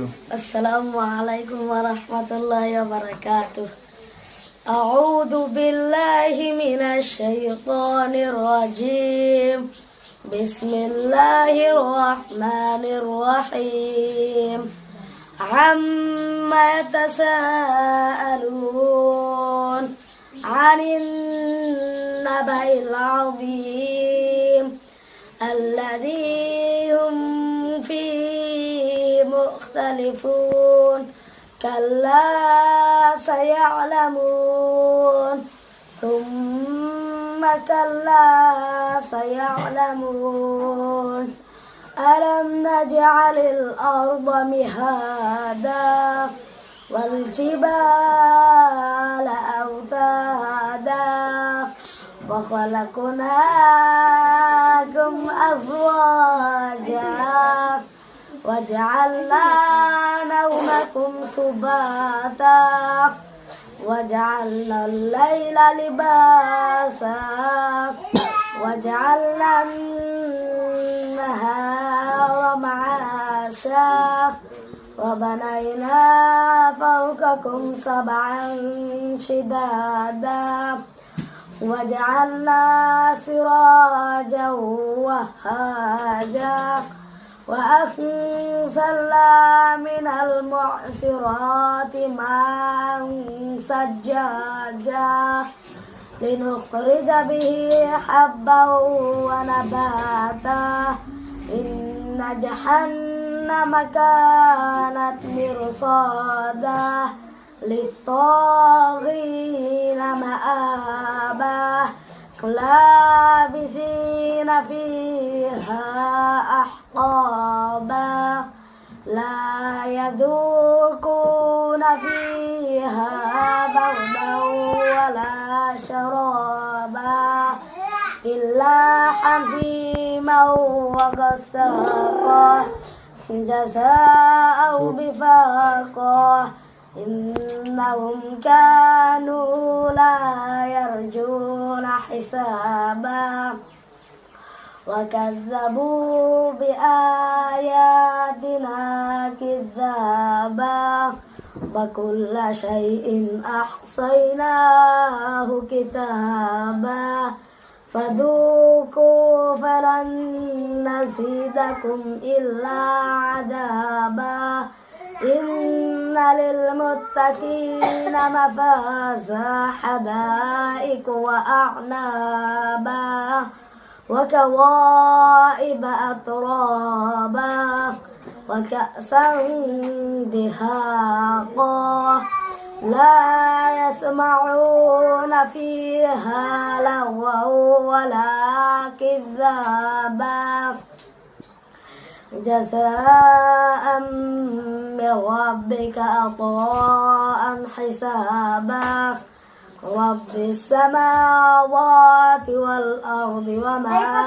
السلام عليكم ورحمة الله وبركاته. أعوذ بالله من الشيطان الرجيم. بسم الله الرحمن الرحيم. عما يتساءلون عن النبأ العظيم الذي هم مختلفون كلا سيعلمون. ثم كلا سيعلمون. ألم نجعل الأرض مهادا والجبال أوتادا وخلقناكم أزواجا وجعلنا نومكم سباتا. وجعلنا الليل لباسا. وجعلنا النهار معاشا. وبنينا فوقكم سبعا شدادا. وجعلنا سراجا وهاجا. وأنزلنا من المعصرات ماء سجاجا لنخرج به حبا ونباتا إن جهنم كانت مرصادا للطاغين فيها أحقابا لا يذوقون فيها بردا ولا شرابا إلا حميما وغساقا جزاء بفاقا إنهم كانوا لا يرجون حسابا وكذبوا بآياتنا كذابا وكل شيء أحصيناه كتابا فذوقوا فلن نزيدكم إلا عذابا إن للمتقين مفازا حدائق وأعنابا وكوائب أترابا وكأسا دهاقا لا يسمعون فيها لغوا ولا كذابا جزاء من ربك عطاء حسابا رب السماوات والأرض وما